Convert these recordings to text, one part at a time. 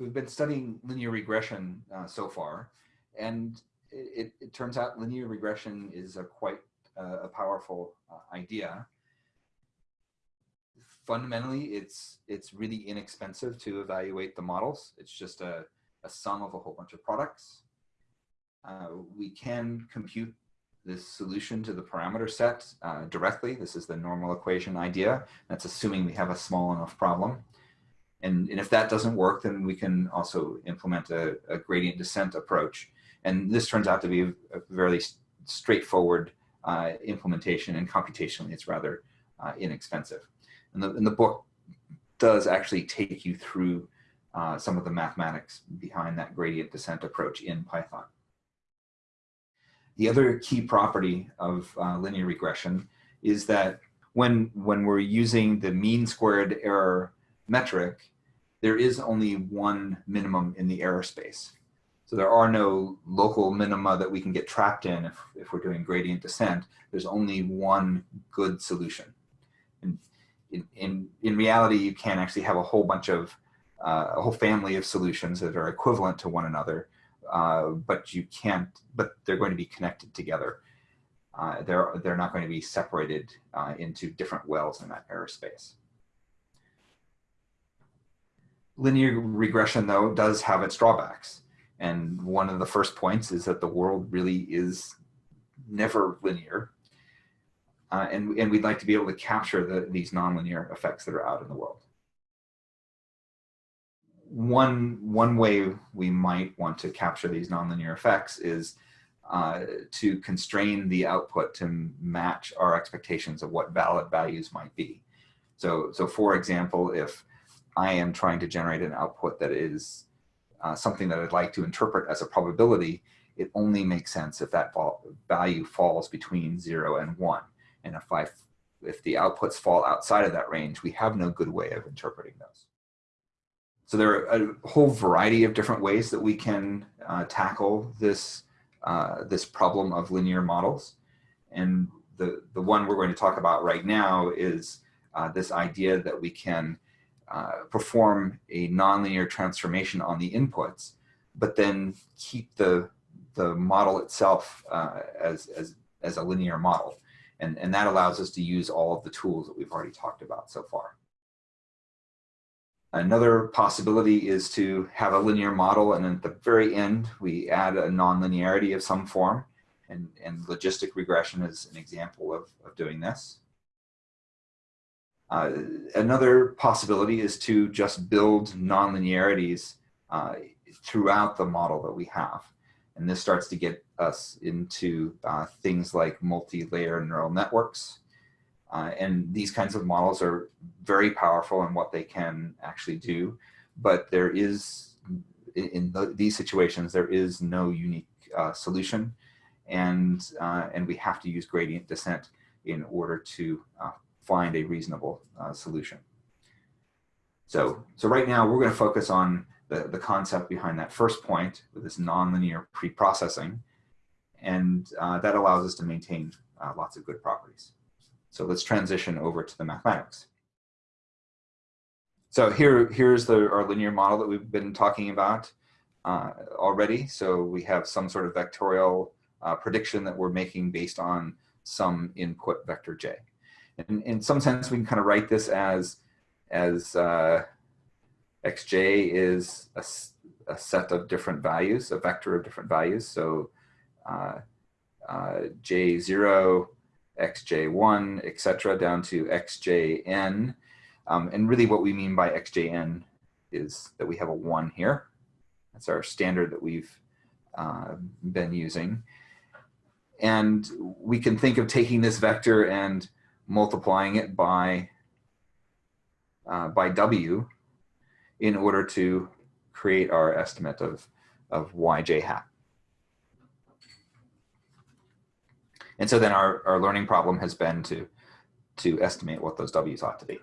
So we've been studying linear regression uh, so far, and it, it, turns out linear regression is a quite uh, a powerful uh, idea. Fundamentally, it's it's really inexpensive to evaluate the models. It's just a, a sum of a whole bunch of products. Uh, we can compute this solution to the parameter set uh, directly. This is the normal equation idea. That's assuming we have a small enough problem. And, and if that doesn't work, then we can also implement a, a gradient descent approach. And this turns out to be a, a very straightforward uh, implementation and computationally it's rather uh, inexpensive. And the, and the book does actually take you through uh, some of the mathematics behind that gradient descent approach in Python. The other key property of uh, linear regression is that when, when we're using the mean squared error metric, there is only one minimum in the error space. So there are no local minima that we can get trapped in if, if we're doing gradient descent. There's only one good solution. And in, in, in reality, you can actually have a whole bunch of, uh, a whole family of solutions that are equivalent to one another, uh, but you can't, but they're going to be connected together. Uh, they're, they're not going to be separated uh, into different wells in that error space. Linear regression, though, does have its drawbacks. And one of the first points is that the world really is never linear. Uh, and, and we'd like to be able to capture the, these nonlinear effects that are out in the world. One, one way we might want to capture these nonlinear effects is uh, to constrain the output to match our expectations of what valid values might be. So, so for example, if I am trying to generate an output that is uh, something that I'd like to interpret as a probability, it only makes sense if that value falls between zero and one. And if, I, if the outputs fall outside of that range, we have no good way of interpreting those. So there are a whole variety of different ways that we can uh, tackle this, uh, this problem of linear models. And the, the one we're going to talk about right now is uh, this idea that we can uh, perform a nonlinear transformation on the inputs, but then keep the, the model itself uh, as, as, as a linear model. And, and that allows us to use all of the tools that we've already talked about so far. Another possibility is to have a linear model and at the very end we add a nonlinearity of some form and, and logistic regression is an example of, of doing this. Uh, another possibility is to just build nonlinearities uh, throughout the model that we have. And this starts to get us into uh, things like multi-layer neural networks. Uh, and these kinds of models are very powerful in what they can actually do. But there is, in the, these situations, there is no unique uh, solution. And, uh, and we have to use gradient descent in order to find a reasonable uh, solution. So, so right now we're going to focus on the, the concept behind that first point with this nonlinear pre-processing. And uh, that allows us to maintain uh, lots of good properties. So let's transition over to the mathematics. So here, here's the, our linear model that we've been talking about uh, already. So we have some sort of vectorial uh, prediction that we're making based on some input vector j in, in some sense, we can kind of write this as, as uh, xj is a, a, set of different values, a vector of different values. So uh, uh, j0, xj1, etc., down to xjn. Um, and really what we mean by xjn is that we have a 1 here. That's our standard that we've uh, been using. And we can think of taking this vector and multiplying it by, uh, by W in order to create our estimate of, of yj hat. And so then our, our learning problem has been to, to estimate what those W's ought to be.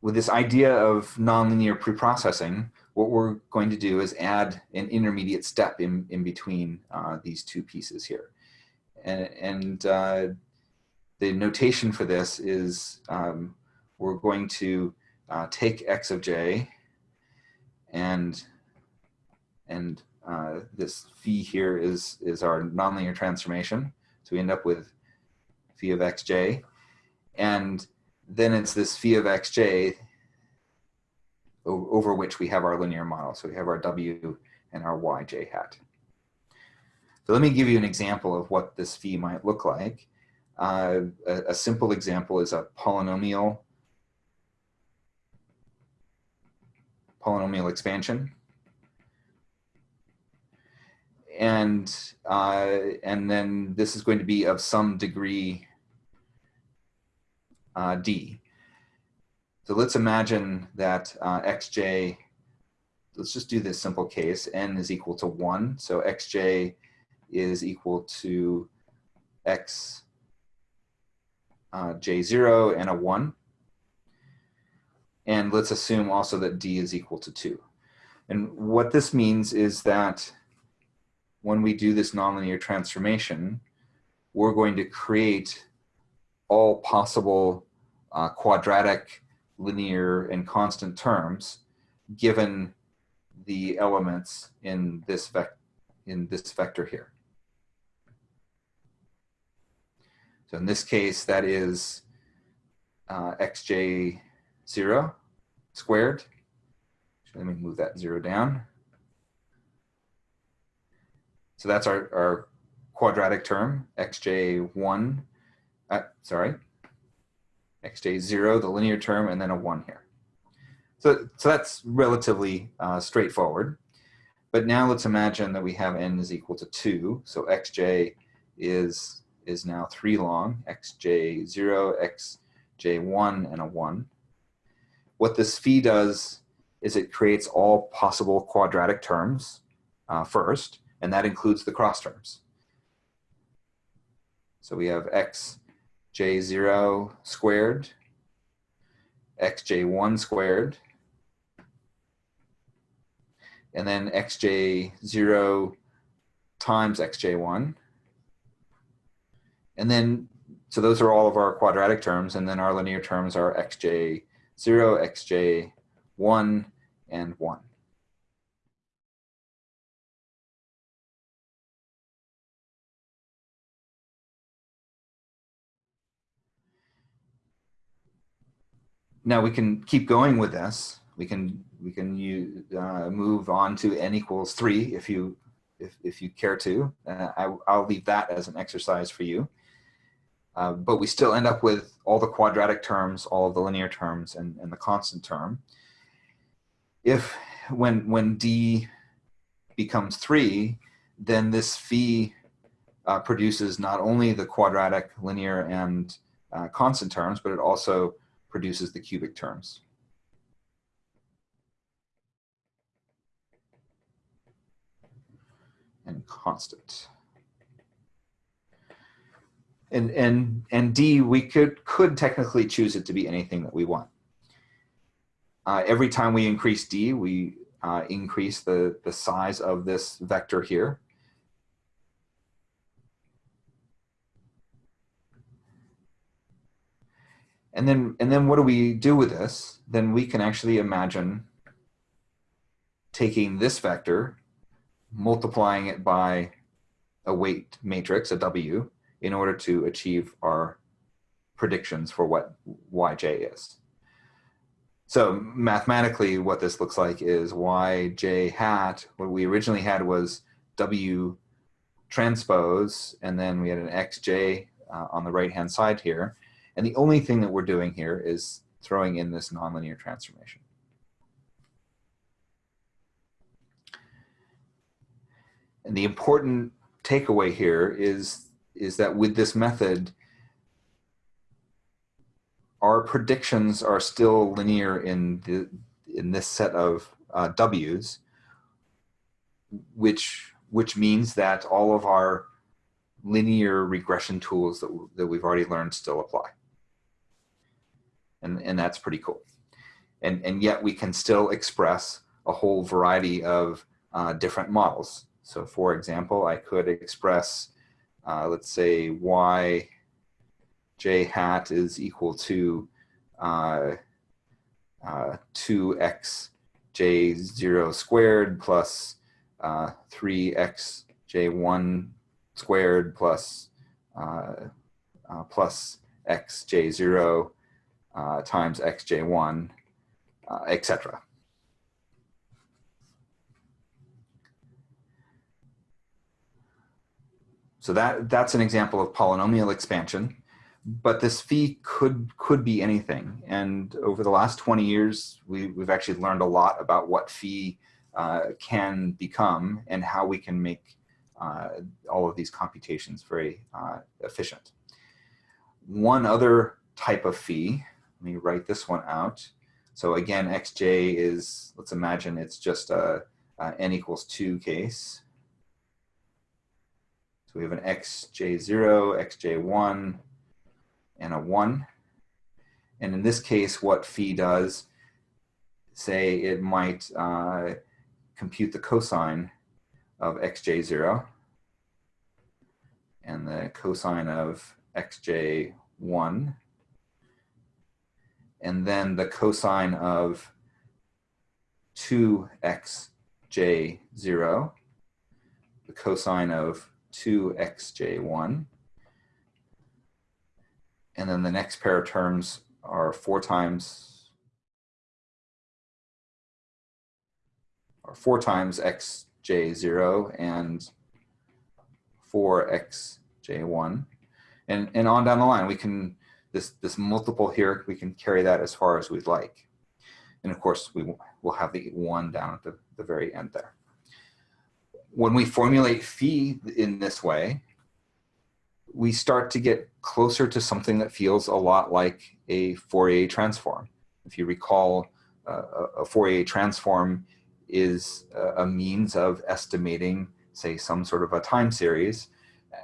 With this idea of nonlinear preprocessing, what we're going to do is add an intermediate step in, in between uh, these two pieces here. And, and uh, the notation for this is um, we're going to uh, take x of j and and uh, this phi here is is our nonlinear transformation. So we end up with phi of xj, and then it's this phi of xj over which we have our linear model. So we have our w and our yj hat. So let me give you an example of what this phi might look like. Uh, a, a, simple example is a polynomial polynomial expansion. And, uh, and then this is going to be of some degree uh, d. So let's imagine that uh, xj, let's just do this simple case, n is equal to 1. So xj is equal to x uh, j0 and a 1. And let's assume also that d is equal to 2. And what this means is that when we do this nonlinear transformation, we're going to create all possible uh, quadratic, linear, and constant terms given the elements in this, vec in this vector here. So in this case, that is uh, xj0 squared. Let me move that zero down. So that's our, our quadratic term, xj1, uh, sorry, xj0, the linear term, and then a 1 here. So, so that's relatively uh, straightforward. But now let's imagine that we have n is equal to 2. So xj is is now 3 long, xj0, xj1, and a 1. What this phi does is it creates all possible quadratic terms uh, first, and that includes the cross terms. So we have xj0 squared, xj1 squared, and then xj0 times xj1, and then, so those are all of our quadratic terms, and then our linear terms are xj0, xj1, and 1. Now we can keep going with this. We can we can uh, move on to n equals three if you if if you care to. Uh, I, I'll leave that as an exercise for you. Uh, but we still end up with all the quadratic terms, all of the linear terms, and, and the constant term. If when when d becomes three, then this phi uh, produces not only the quadratic, linear, and uh, constant terms, but it also produces the cubic terms. And constant and and and D, we could could technically choose it to be anything that we want. Uh, every time we increase D, we uh, increase the the size of this vector here. And then and then what do we do with this? Then we can actually imagine taking this vector, multiplying it by a weight matrix, a W, in order to achieve our predictions for what yj is. So mathematically, what this looks like is yj hat, what we originally had was w transpose, and then we had an xj uh, on the right-hand side here. And the only thing that we're doing here is throwing in this nonlinear transformation. And the important takeaway here is is that with this method, our predictions are still linear in the in this set of uh, W's, which which means that all of our linear regression tools that, that we've already learned still apply. And, and that's pretty cool. And, and yet we can still express a whole variety of uh, different models. So for example, I could express uh, let's say y j hat is equal to uh, uh, 2x j0 squared plus uh, 3x j1 squared plus, uh, plus x j0 uh, times x j1, uh, etc. So that, that's an example of polynomial expansion but this phi could could be anything. And over the last 20 years, we, we've actually learned a lot about what phi uh, can become and how we can make uh, all of these computations very uh, efficient. One other type of phi, let me write this one out. So again, xj is, let's imagine it's just a, a n equals 2 case. So we have an xj0, xj1, and a 1. And in this case, what phi does, say it might uh, compute the cosine of xj0 and the cosine of xj1 and then the cosine of 2xj0, the cosine of 2xj1, and then the next pair of terms are four times or four times xj0 and 4xj1 and and on down the line we can this this multiple here we can carry that as far as we'd like and of course we will have the one down at the, the very end there when we formulate phi in this way we start to get closer to something that feels a lot like a Fourier transform. If you recall, uh, a Fourier transform is a means of estimating, say, some sort of a time series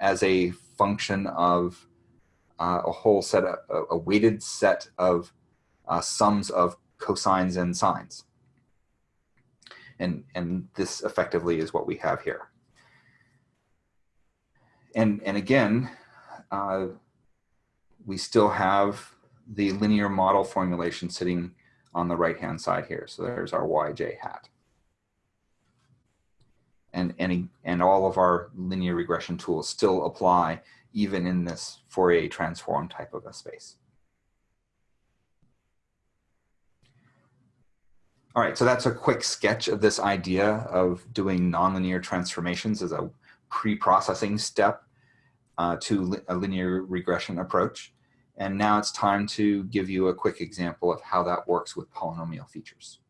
as a function of uh, a whole set of, a weighted set of uh, sums of cosines and sines. And, and this effectively is what we have here and, and again, uh, we still have the linear model formulation sitting on the right-hand side here. So there's our yj hat. And, and, and all of our linear regression tools still apply even in this Fourier transform type of a space. All right, so that's a quick sketch of this idea of doing nonlinear transformations as a pre-processing step uh, to a linear regression approach. And now it's time to give you a quick example of how that works with polynomial features.